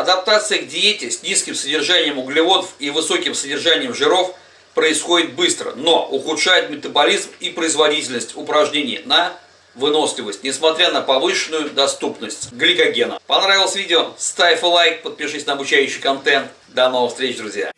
Адаптация к диете с низким содержанием углеводов и высоким содержанием жиров происходит быстро, но ухудшает метаболизм и производительность упражнений на выносливость, несмотря на повышенную доступность гликогена. Понравилось видео? Ставь лайк, подпишись на обучающий контент. До новых встреч, друзья!